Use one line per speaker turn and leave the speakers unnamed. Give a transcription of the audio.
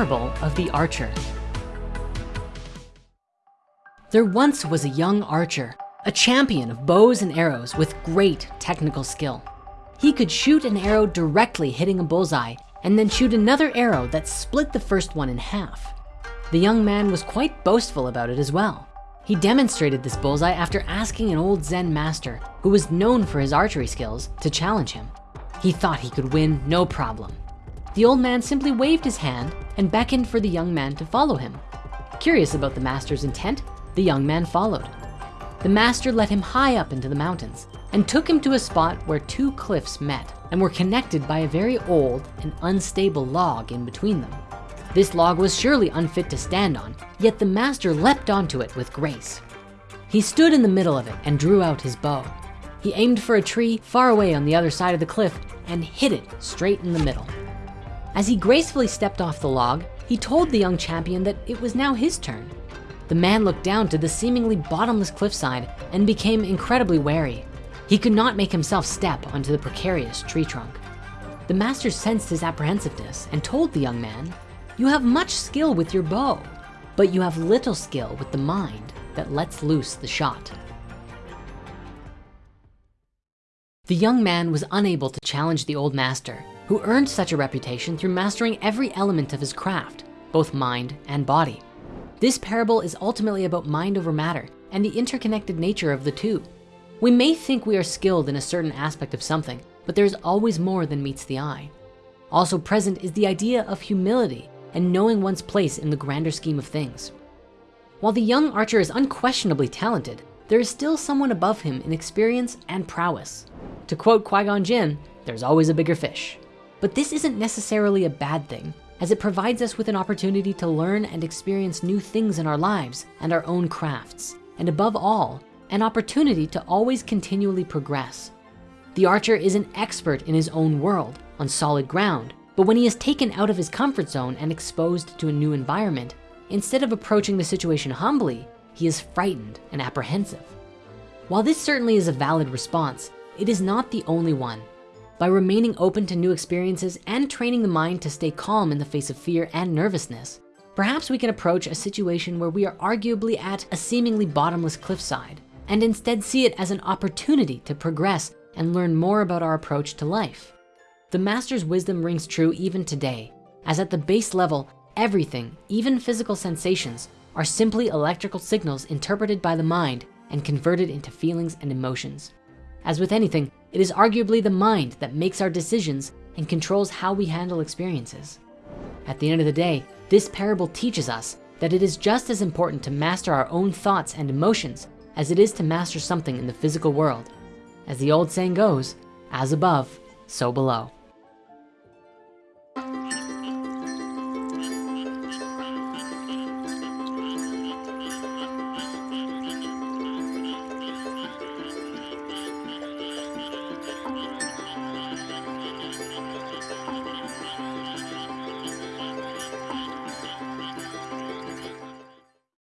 parable of the archer. There once was a young archer, a champion of bows and arrows with great technical skill. He could shoot an arrow directly hitting a bullseye and then shoot another arrow that split the first one in half. The young man was quite boastful about it as well. He demonstrated this bullseye after asking an old Zen master who was known for his archery skills to challenge him. He thought he could win no problem. The old man simply waved his hand and beckoned for the young man to follow him. Curious about the master's intent, the young man followed. The master led him high up into the mountains and took him to a spot where two cliffs met and were connected by a very old and unstable log in between them. This log was surely unfit to stand on, yet the master leapt onto it with grace. He stood in the middle of it and drew out his bow. He aimed for a tree far away on the other side of the cliff and hit it straight in the middle. As he gracefully stepped off the log, he told the young champion that it was now his turn. The man looked down to the seemingly bottomless cliffside and became incredibly wary. He could not make himself step onto the precarious tree trunk. The master sensed his apprehensiveness and told the young man, you have much skill with your bow, but you have little skill with the mind that lets loose the shot. The young man was unable to challenge the old master, who earned such a reputation through mastering every element of his craft, both mind and body. This parable is ultimately about mind over matter and the interconnected nature of the two. We may think we are skilled in a certain aspect of something, but there's always more than meets the eye. Also present is the idea of humility and knowing one's place in the grander scheme of things. While the young archer is unquestionably talented, there is still someone above him in experience and prowess. To quote Qui-Gon Jinn, there's always a bigger fish. But this isn't necessarily a bad thing as it provides us with an opportunity to learn and experience new things in our lives and our own crafts. And above all, an opportunity to always continually progress. The archer is an expert in his own world on solid ground, but when he is taken out of his comfort zone and exposed to a new environment, instead of approaching the situation humbly, he is frightened and apprehensive. While this certainly is a valid response, it is not the only one. By remaining open to new experiences and training the mind to stay calm in the face of fear and nervousness, perhaps we can approach a situation where we are arguably at a seemingly bottomless cliffside and instead see it as an opportunity to progress and learn more about our approach to life. The master's wisdom rings true even today, as at the base level, everything, even physical sensations, are simply electrical signals interpreted by the mind and converted into feelings and emotions. As with anything, it is arguably the mind that makes our decisions and controls how we handle experiences. At the end of the day, this parable teaches us that it is just as important to master our own thoughts and emotions as it is to master something in the physical world. As the old saying goes, as above, so below.